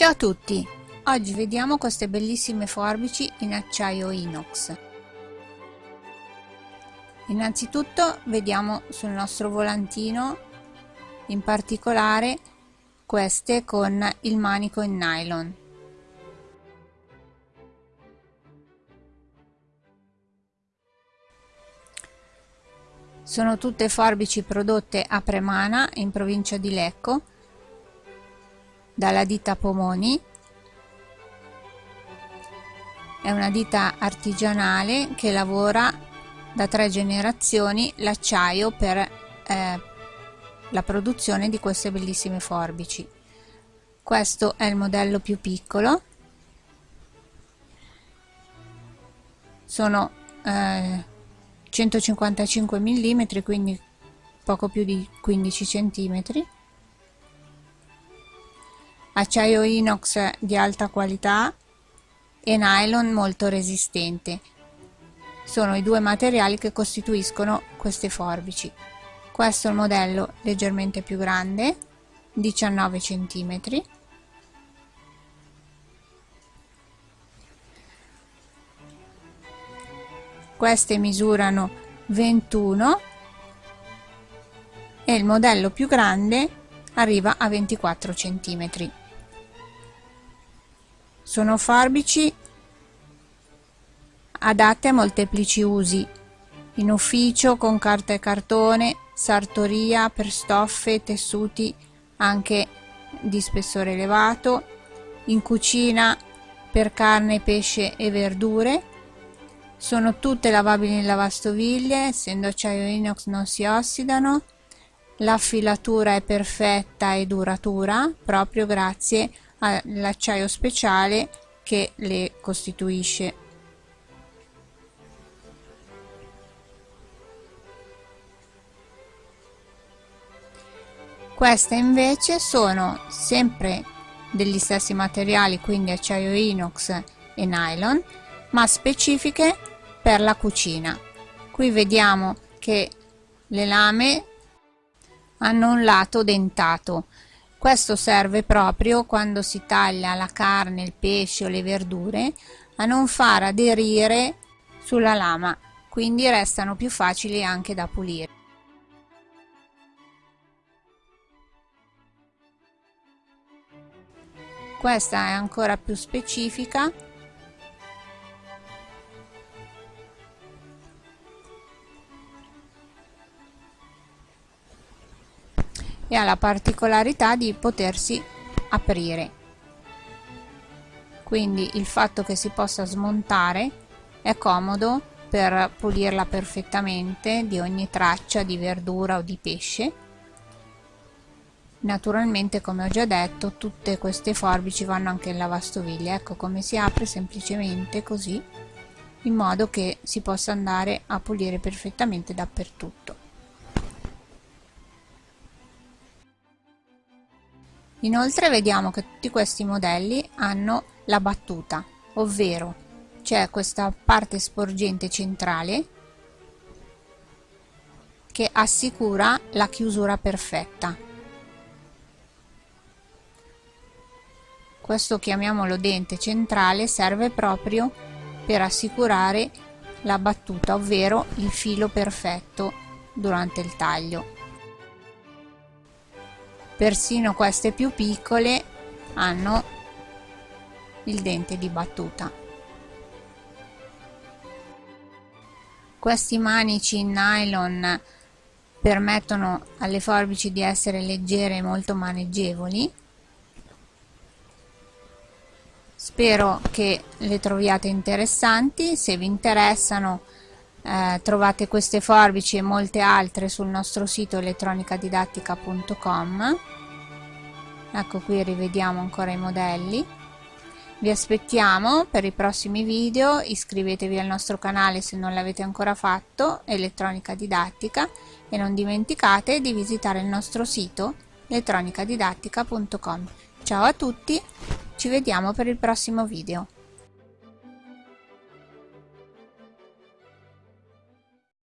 Ciao a tutti! Oggi vediamo queste bellissime forbici in acciaio inox. Innanzitutto vediamo sul nostro volantino in particolare queste con il manico in nylon. Sono tutte forbici prodotte a Premana in provincia di Lecco dalla ditta Pomoni. È una ditta artigianale che lavora da tre generazioni l'acciaio per eh, la produzione di queste bellissime forbici. Questo è il modello più piccolo. Sono eh, 155 mm quindi poco più di 15 cm acciaio inox di alta qualità e nylon molto resistente. Sono i due materiali che costituiscono queste forbici. Questo è il modello leggermente più grande 19 cm queste misurano 21 e il modello più grande arriva a 24 cm sono forbici adatte a molteplici usi. In ufficio con carta e cartone sartoria per stoffe tessuti anche di spessore elevato. In cucina per carne pesce e verdure. Sono tutte lavabili in lavastoviglie, essendo acciaio inox non si ossidano. La filatura è perfetta e duratura proprio grazie all'acciaio speciale che le costituisce. Queste invece sono sempre degli stessi materiali, quindi acciaio inox e nylon, ma specifiche per la cucina qui vediamo che le lame hanno un lato dentato questo serve proprio quando si taglia la carne il pesce o le verdure a non far aderire sulla lama quindi restano più facili anche da pulire. Questa è ancora più specifica e ha la particolarità di potersi aprire. Quindi il fatto che si possa smontare è comodo per pulirla perfettamente di ogni traccia di verdura o di pesce. Naturalmente come ho già detto tutte queste forbici vanno anche in lavastoviglie. Ecco come si apre semplicemente così in modo che si possa andare a pulire perfettamente dappertutto Inoltre vediamo che tutti questi modelli hanno la battuta, ovvero c'è questa parte sporgente centrale che assicura la chiusura perfetta. Questo chiamiamolo dente centrale serve proprio per assicurare la battuta, ovvero il filo perfetto durante il taglio persino queste più piccole hanno il dente di battuta. Questi manici in nylon permettono alle forbici di essere leggere e molto maneggevoli. Spero che le troviate interessanti. Se vi interessano eh, trovate queste forbici e molte altre sul nostro sito elettronicadidattica.com ecco qui rivediamo ancora i modelli. Vi aspettiamo per i prossimi video iscrivetevi al nostro canale se non l'avete ancora fatto elettronica didattica e non dimenticate di visitare il nostro sito elettronicadidattica.com ciao a tutti ci vediamo per il prossimo video